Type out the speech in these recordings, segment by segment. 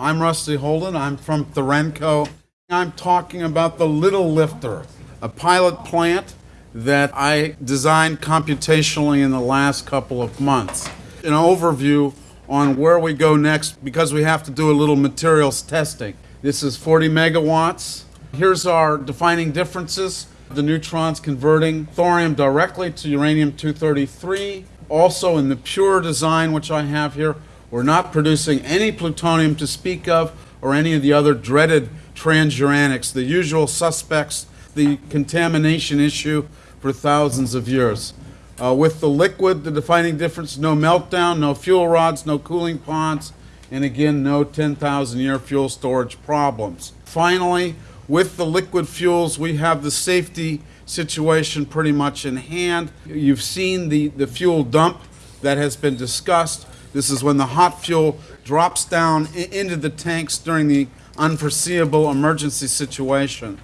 I'm Rusty Holden. I'm from Thorenco. I'm talking about the Little Lifter, a pilot plant that I designed computationally in the last couple of months. An overview on where we go next because we have to do a little materials testing. This is 40 megawatts. Here's our defining differences. The neutrons converting thorium directly to uranium-233. Also in the pure design, which I have here, we're not producing any plutonium to speak of or any of the other dreaded transuranics, the usual suspects, the contamination issue for thousands of years. Uh, with the liquid, the defining difference, no meltdown, no fuel rods, no cooling ponds, and again, no 10,000 year fuel storage problems. Finally, with the liquid fuels, we have the safety situation pretty much in hand. You've seen the, the fuel dump that has been discussed. This is when the hot fuel drops down into the tanks during the unforeseeable emergency situation.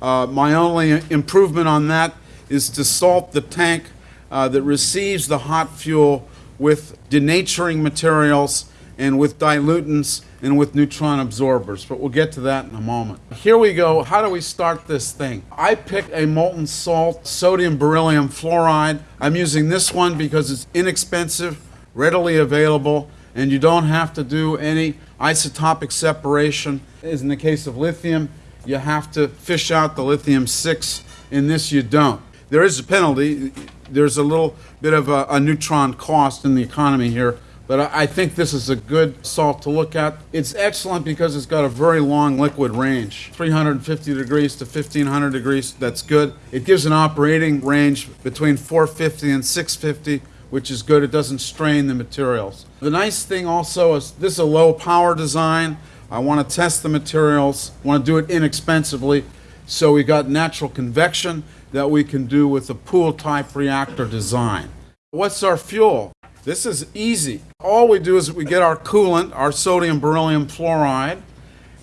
Uh, my only improvement on that is to salt the tank uh, that receives the hot fuel with denaturing materials and with dilutants and with neutron absorbers, but we'll get to that in a moment. Here we go. How do we start this thing? I picked a molten salt, sodium beryllium fluoride. I'm using this one because it's inexpensive, readily available, and you don't have to do any isotopic separation. As in the case of lithium, you have to fish out the lithium 6. In this, you don't. There is a penalty. There's a little bit of a, a neutron cost in the economy here but I think this is a good salt to look at. It's excellent because it's got a very long liquid range, 350 degrees to 1500 degrees. That's good. It gives an operating range between 450 and 650 which is good. It doesn't strain the materials. The nice thing also is this is a low power design. I want to test the materials, want to do it inexpensively. So we got natural convection that we can do with a pool type reactor design. What's our fuel? This is easy. All we do is we get our coolant, our sodium beryllium fluoride,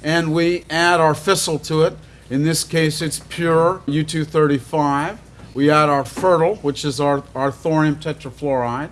and we add our fissile to it. In this case, it's pure U-235. We add our fertile, which is our, our thorium tetrafluoride.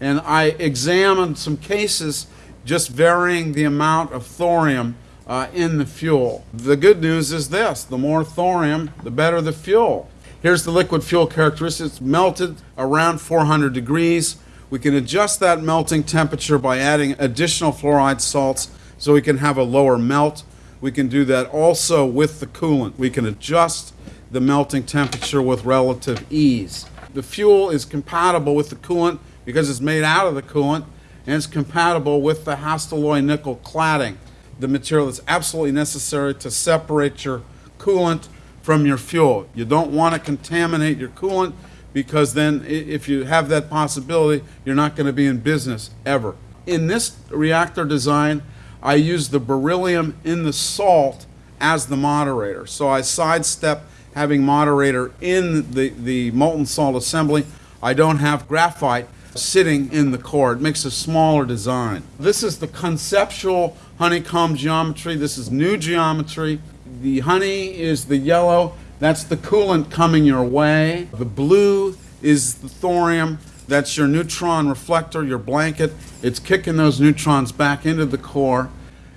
And I examined some cases just varying the amount of thorium uh, in the fuel. The good news is this, the more thorium, the better the fuel. Here's the liquid fuel characteristics, melted around 400 degrees. We can adjust that melting temperature by adding additional fluoride salts so we can have a lower melt. We can do that also with the coolant. We can adjust the melting temperature with relative ease. The fuel is compatible with the coolant because it's made out of the coolant and it's compatible with the Hastelloy nickel cladding, the material that's absolutely necessary to separate your coolant from your fuel. You don't want to contaminate your coolant because then if you have that possibility, you're not going to be in business ever. In this reactor design, I use the beryllium in the salt as the moderator. So I sidestep having moderator in the, the molten salt assembly. I don't have graphite sitting in the core. It makes a smaller design. This is the conceptual honeycomb geometry. This is new geometry. The honey is the yellow that's the coolant coming your way. The blue is the thorium. That's your neutron reflector, your blanket. It's kicking those neutrons back into the core.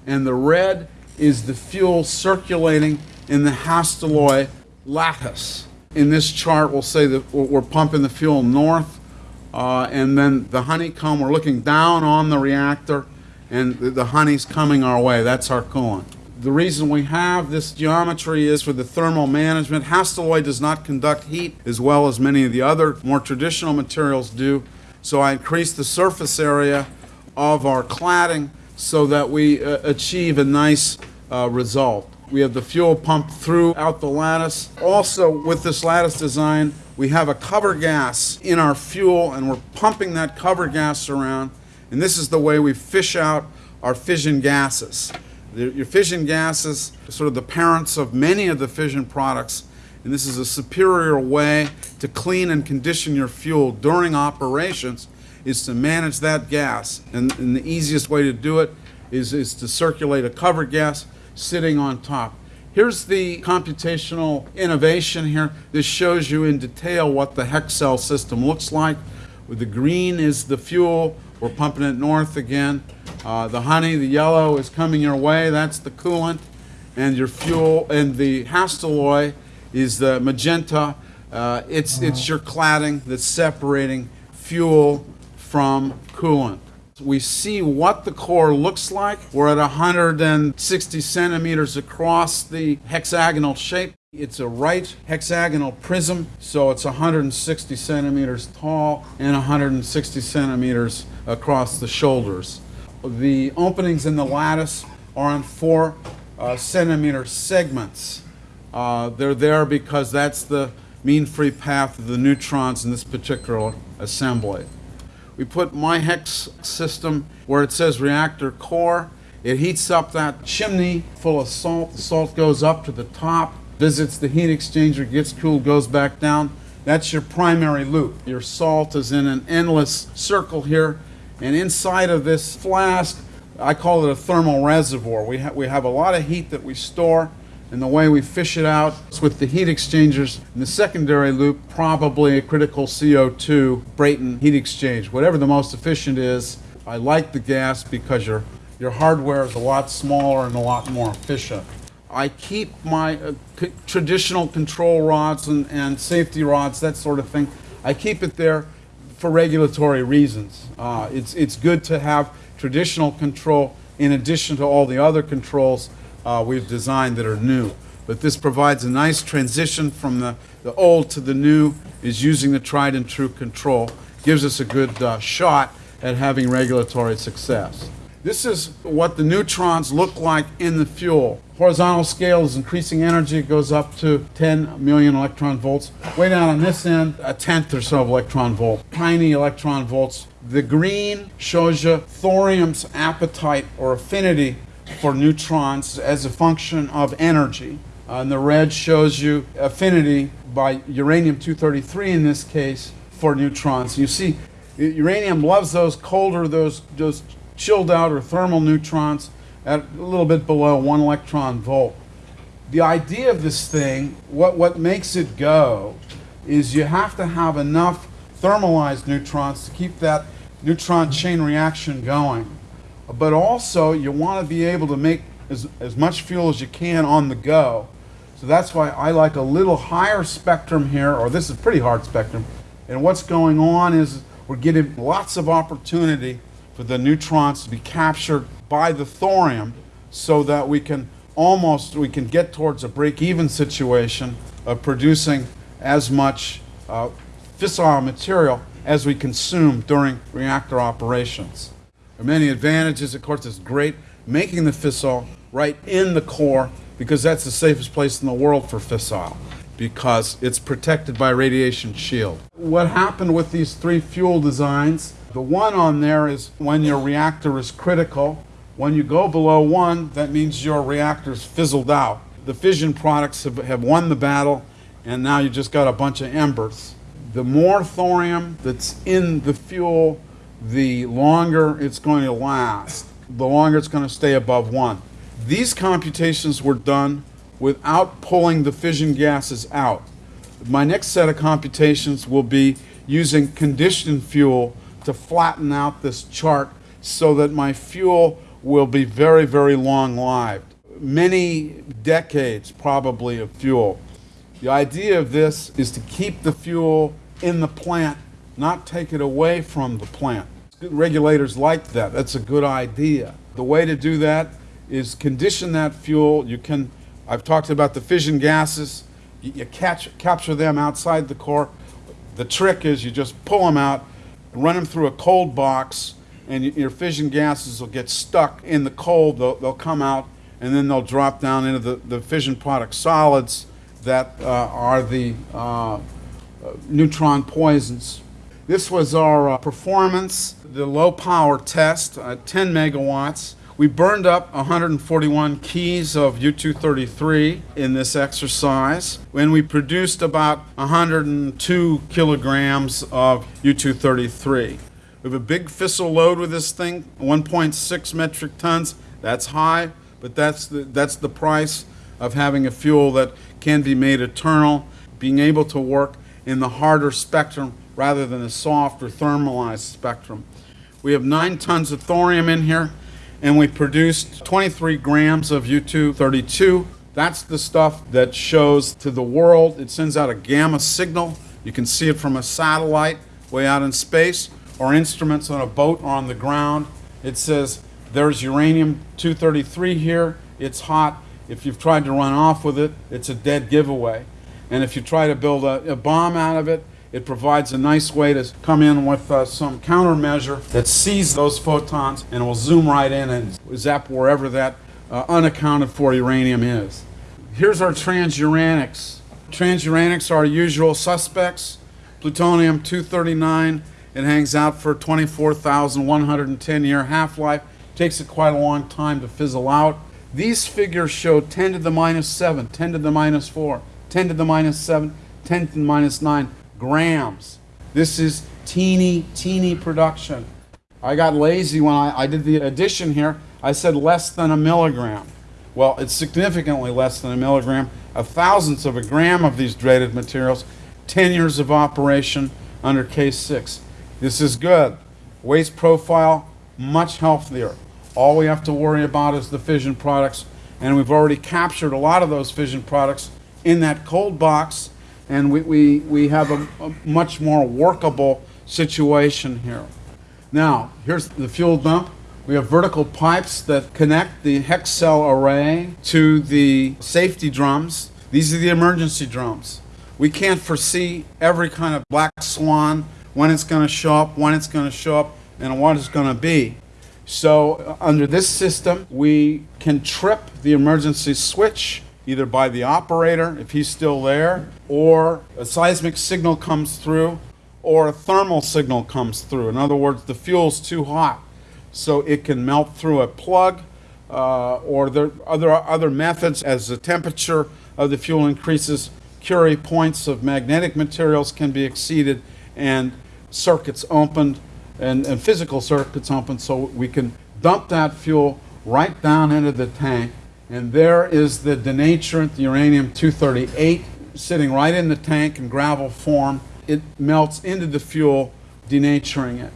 And the red is the fuel circulating in the Hastelloy lattice. In this chart, we'll say that we're pumping the fuel north, uh, and then the honeycomb, we're looking down on the reactor, and the, honey's coming our way. That's our coolant. The reason we have this geometry is for the thermal management. Hastelloy does not conduct heat as well as many of the other more traditional materials do. So I increase the surface area of our cladding so that we uh, achieve a nice uh, result. We have the fuel pumped throughout the lattice. Also, with this lattice design, we have a cover gas in our fuel and we're pumping that cover gas around. And this is the way we fish out our fission gases. Your fission gases are sort of the parents of many of the fission products, and this is a superior way to clean and condition your fuel during operations is to manage that gas. And, and the easiest way to do it is, is to circulate a cover gas sitting on top. Here's the computational innovation here. This shows you in detail what the hex cell system looks like. With the green is the fuel. We're pumping it north again. Uh, the honey, the yellow, is coming your way. That's the coolant. And your fuel, and the Hastelloy is the magenta. Uh, it's, it's your cladding that's separating fuel from coolant. We see what the core looks like. We're at 160 centimeters across the hexagonal shape. It's a right hexagonal prism, so it's 160 centimeters tall and 160 centimeters across the shoulders. The openings in the lattice are on four uh, centimeter segments. Uh, they're there because that's the mean free path of the neutrons in this particular assembly. We put my hex system where it says reactor core. It heats up that chimney full of salt. The salt goes up to the top, visits the heat exchanger, gets cooled, goes back down. That's your primary loop. Your salt is in an endless circle here. And inside of this flask, I call it a thermal reservoir. We, ha we have a lot of heat that we store and the way we fish it out is with the heat exchangers in the secondary loop, probably a critical CO2 Brayton heat exchange. Whatever the most efficient is, I like the gas because your, your hardware is a lot smaller and a lot more efficient. I keep my uh, traditional control rods and, and safety rods, that sort of thing. I keep it there for regulatory reasons. Uh, it's, it's good to have traditional control in addition to all the other controls uh, we've designed that are new. But this provides a nice transition from the, the old to the new, is using the tried and true control, gives us a good uh, shot at having regulatory success. This is what the neutrons look like in the fuel. Horizontal scale is increasing energy. It goes up to 10 million electron volts. Way down on this end, a tenth or so of electron volt. Tiny electron volts. The green shows you thorium's appetite or affinity for neutrons as a function of energy. Uh, and the red shows you affinity by uranium-233 in this case for neutrons. You see, uranium loves those colder, those, those chilled out or thermal neutrons at a little bit below one electron volt. The idea of this thing, what, what makes it go, is you have to have enough thermalized neutrons to keep that neutron chain reaction going but also you want to be able to make as, as much fuel as you can on the go. So that's why I like a little higher spectrum here, or this is pretty hard spectrum. And what's going on is we're getting lots of opportunity for the neutrons to be captured by the thorium so that we can almost, we can get towards a break-even situation of producing as much uh, fissile material as we consume during reactor operations are many advantages. Of course, it's great making the fissile right in the core because that's the safest place in the world for fissile because it's protected by radiation shield. What happened with these three fuel designs, the one on there is when your reactor is critical. When you go below one, that means your reactor's fizzled out. The fission products have, have won the battle and now you just got a bunch of embers. The more thorium that's in the fuel, the longer it's going to last, the longer it's going to stay above one. These computations were done without pulling the fission gases out. My next set of computations will be using conditioned fuel to flatten out this chart so that my fuel will be very, very long-lived. Many decades, probably, of fuel. The idea of this is to keep the fuel in the plant, not take it away from the plant regulators like that. That's a good idea. The way to do that is condition that fuel. You can, I've talked about the fission gases. You, you catch, capture them outside the core. The trick is you just pull them out, run them through a cold box, and your fission gases will get stuck in the cold. They'll, they'll come out, and then they'll drop down into the, the fission product solids that uh, are the uh, uh neutron poisons. This was our uh, performance the low power test at 10 megawatts. We burned up 141 keys of U-233 in this exercise, and we produced about 102 kilograms of U-233. We have a big fissile load with this thing, 1.6 metric tons. That's high, but that's the, that's the price of having a fuel that can be made eternal, being able to work in the harder spectrum rather than a soft or thermalized spectrum. We have nine tons of thorium in here, and we produced 23 grams of U-232. That's the stuff that shows to the world. It sends out a gamma signal. You can see it from a satellite way out in space or instruments on a boat or on the ground. It says there's uranium-233 here. It's hot. If you've tried to run off with it, it's a dead giveaway. And if you try to build a, a bomb out of it, it provides a nice way to come in with uh, some countermeasure that sees those photons and will zoom right in and zap wherever that uh, unaccounted for uranium is. Here's our transuranics. Transuranics are our usual suspects. Plutonium-239, it hangs out for 24,110 year half-life. Takes it quite a long time to fizzle out. These figures show 10 to the minus 7, 10 to the minus 4, 10 to the minus 7, 10 to the minus 9 grams. This is teeny, teeny production. I got lazy when I, I did the addition here. I said less than a milligram. Well, it's significantly less than a milligram, a thousandth of a gram of these dreaded materials, 10 years of operation under case 6. This is good. Waste profile, much healthier. All we have to worry about is the fission products, and we've already captured a lot of those fission products in that cold box, and we, we, we have a, a much more workable situation here. Now, here's the fuel dump. We have vertical pipes that connect the hex cell array to the safety drums. These are the emergency drums. We can't foresee every kind of black swan, when it's going to show up, when it's going to show up, and what it's going to be. So uh, under this system, we can trip the emergency switch either by the operator, if he's still there, or a seismic signal comes through, or a thermal signal comes through. In other words, the fuel's too hot, so it can melt through a plug, uh, or there are other, other methods as the temperature of the fuel increases, Curie points of magnetic materials can be exceeded, and circuits opened, and, and physical circuits opened, so we can dump that fuel right down into the tank, and there is the denaturant, the uranium-238, sitting right in the tank in gravel form. It melts into the fuel, denaturing it.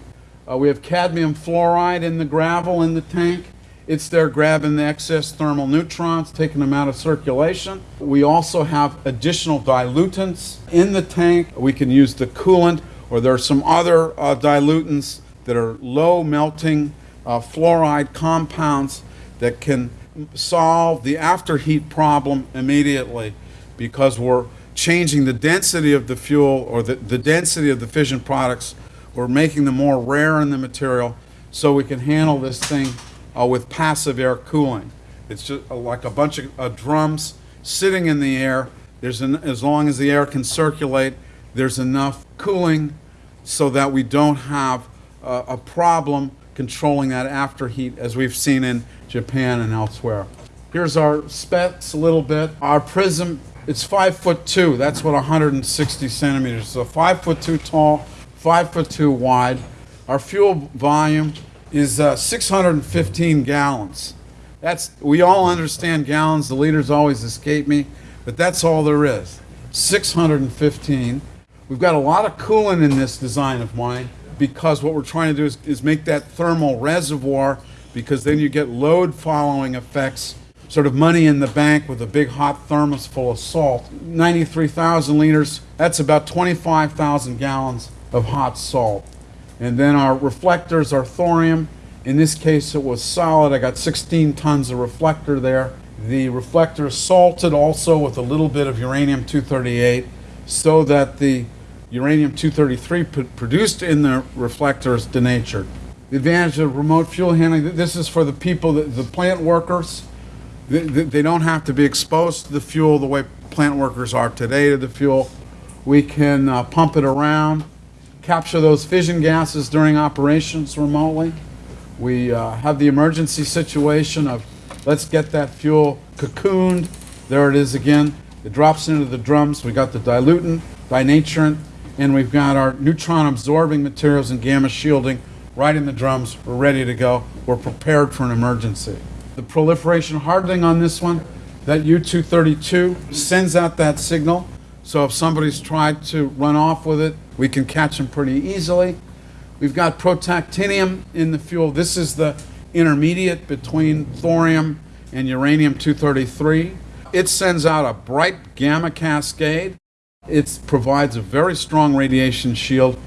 Uh, we have cadmium fluoride in the gravel in the tank. It's there grabbing the excess thermal neutrons, taking them out of circulation. We also have additional dilutants in the tank. We can use the coolant, or there are some other uh, dilutants that are low melting uh, fluoride compounds that can solve the afterheat problem immediately because we're changing the density of the fuel or the, the density of the fission products. We're making them more rare in the material so we can handle this thing uh, with passive air cooling. It's just uh, like a bunch of uh, drums sitting in the air. There's an, as long as the air can circulate, there's enough cooling so that we don't have uh, a problem controlling that afterheat as we've seen in Japan and elsewhere. Here's our specs a little bit. Our prism, it's five foot two. That's what 160 centimeters. So five foot two tall, five foot two wide. Our fuel volume is uh, 615 gallons. That's we all understand gallons. The liters always escape me, but that's all there is. 615. We've got a lot of coolant in this design of mine because what we're trying to do is, is make that thermal reservoir because then you get load following effects, sort of money in the bank with a big hot thermos full of salt. 93,000 liters, that's about 25,000 gallons of hot salt. And then our reflectors are thorium. In this case, it was solid. I got 16 tons of reflector there. The reflector is salted also with a little bit of uranium-238 so that the uranium-233 produced in the reflector is denatured. The advantage of remote fuel handling, this is for the people, the plant workers. They, don't have to be exposed to the fuel the way plant workers are today to the fuel. We can uh, pump it around, capture those fission gases during operations remotely. We uh, have the emergency situation of let's get that fuel cocooned. There it is again. It drops into the drums. We got the dilutant, denaturant, and we've got our neutron absorbing materials and gamma shielding right in the drums. We're ready to go. We're prepared for an emergency. The proliferation hardening on this one, that U-232 sends out that signal. So if somebody's tried to run off with it, we can catch them pretty easily. We've got protactinium in the fuel. This is the intermediate between thorium and uranium-233. It sends out a bright gamma cascade. It provides a very strong radiation shield.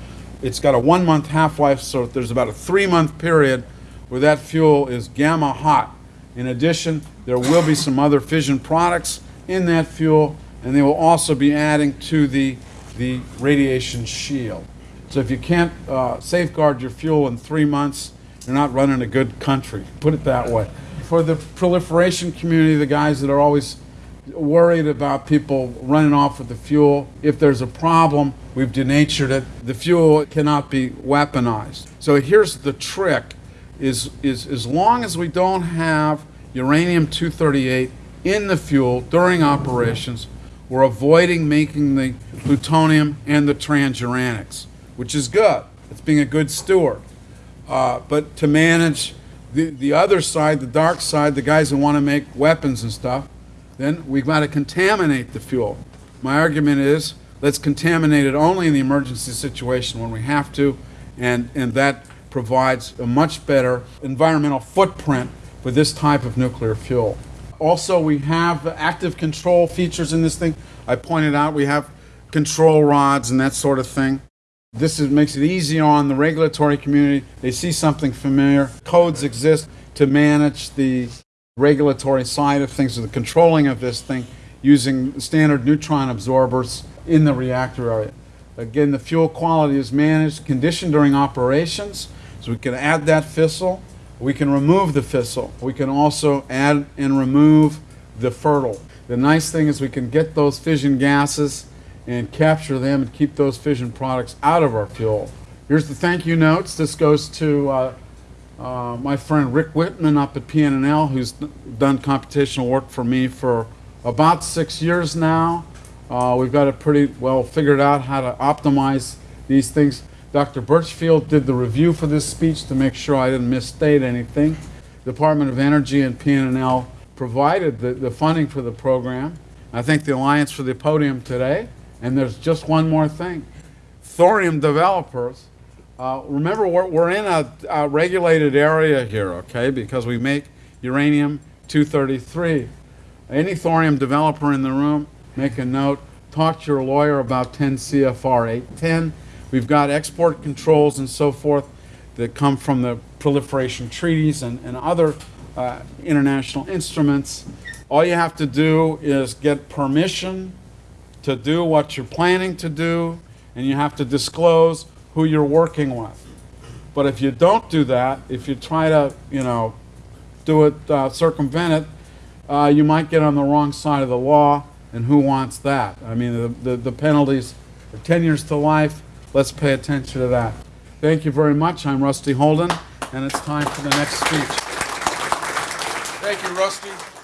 It's got a one-month half-life, so there's about a three-month period where that fuel is gamma hot. In addition, there will be some other fission products in that fuel, and they will also be adding to the, the radiation shield. So if you can't uh, safeguard your fuel in three months, you're not running a good country, put it that way. For the proliferation community, the guys that are always worried about people running off with the fuel. If there's a problem, we've denatured it. The fuel cannot be weaponized. So here's the trick is, is as long as we don't have uranium-238 in the fuel during operations, we're avoiding making the plutonium and the transuranics, which is good. It's being a good steward. Uh, but to manage the, the other side, the dark side, the guys who want to make weapons and stuff, then we've got to contaminate the fuel. My argument is let's contaminate it only in the emergency situation when we have to, and, and that provides a much better environmental footprint for this type of nuclear fuel. Also, we have active control features in this thing. I pointed out we have control rods and that sort of thing. This is, makes it easy on the regulatory community. They see something familiar. Codes exist to manage the regulatory side of things, or the controlling of this thing, using standard neutron absorbers in the reactor area. Again, the fuel quality is managed, conditioned during operations, so we can add that fissile. We can remove the fissile. We can also add and remove the fertile. The nice thing is we can get those fission gases and capture them and keep those fission products out of our fuel. Here's the thank you notes. This goes to uh, uh, my friend Rick Whitman up at PNNL, who's done computational work for me for about six years now. Uh, we've got it pretty well figured out how to optimize these things. Dr. Birchfield did the review for this speech to make sure I didn't misstate anything. Department of Energy and PNNL provided the, the funding for the program. I thank the Alliance for the podium today. And there's just one more thing. Thorium developers, uh, remember we're, we're in a, a regulated area here, okay, because we make uranium-233. Any thorium developer in the room, make a note, talk to your lawyer about 10 CFR 810. We've got export controls and so forth that come from the proliferation treaties and, and other uh, international instruments. All you have to do is get permission to do what you're planning to do, and you have to disclose who you're working with. But if you don't do that, if you try to, you know, do it, uh, circumvent it, uh, you might get on the wrong side of the law, and who wants that? I mean, the, the, the penalties are 10 years to life. Let's pay attention to that. Thank you very much. I'm Rusty Holden, and it's time for the next speech. Thank you, Rusty.